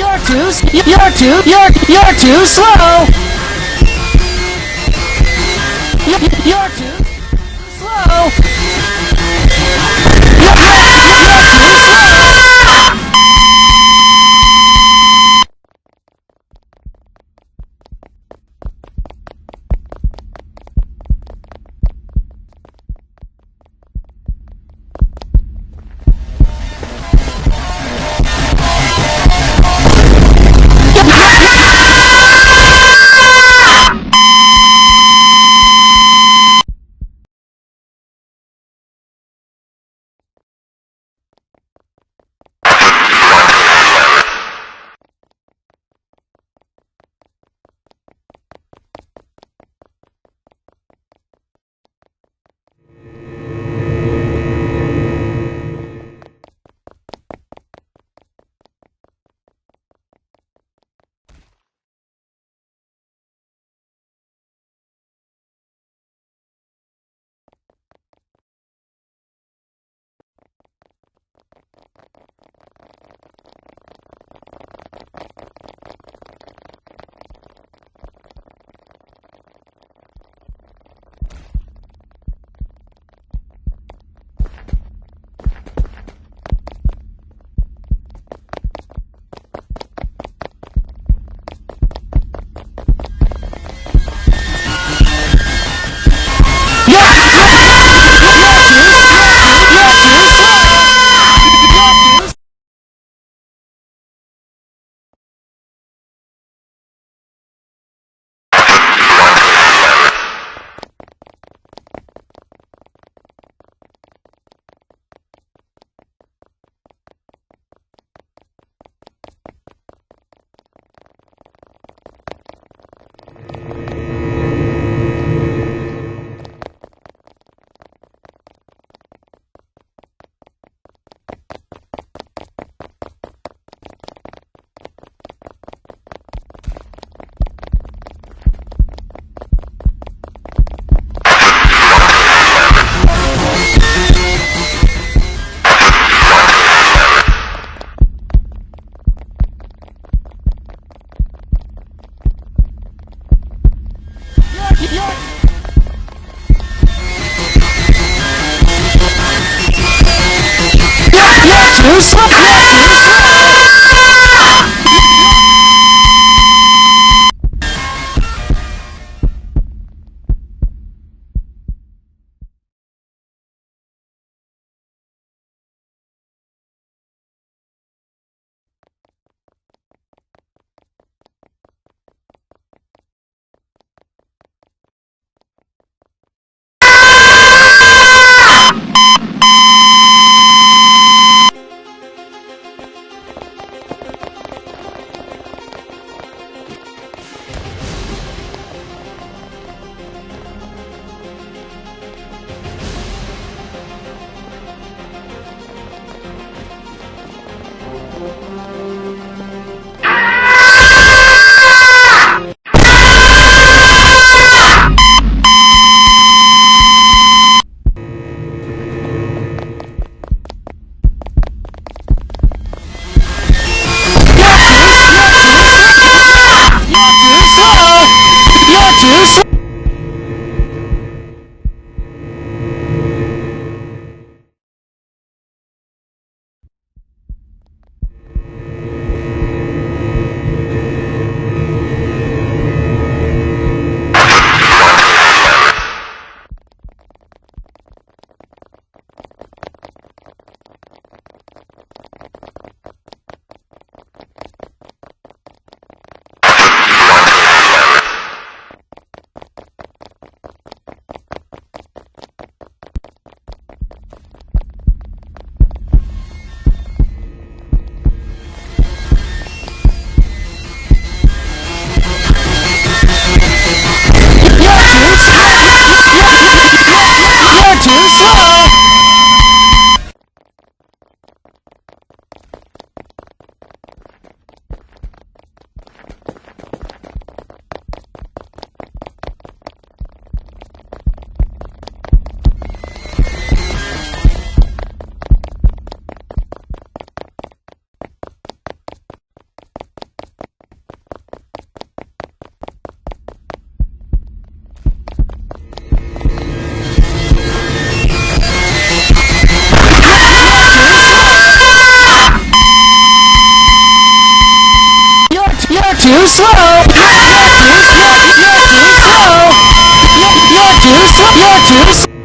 too, you're too, you're, you're too slow. You're too too slow.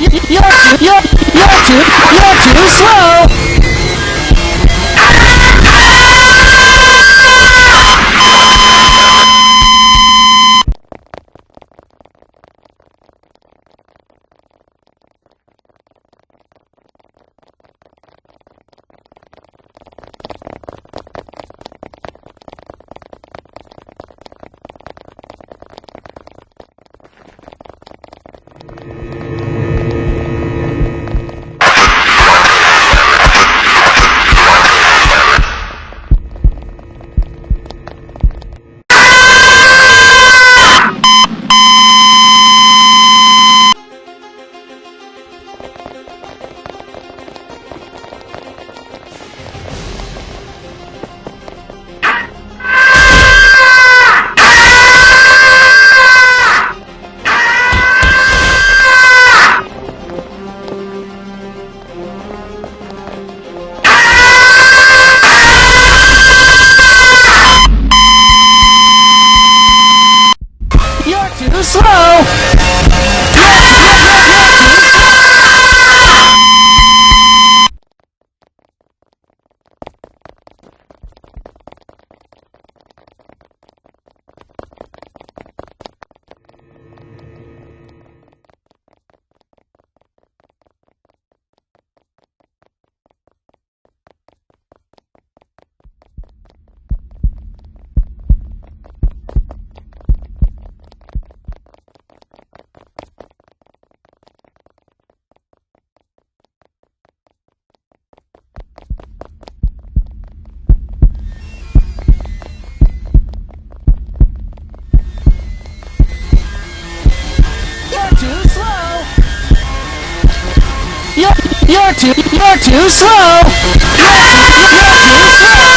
You're you're you're you're too you're too slow. You're too, you're too slow. You're too, you're too slow.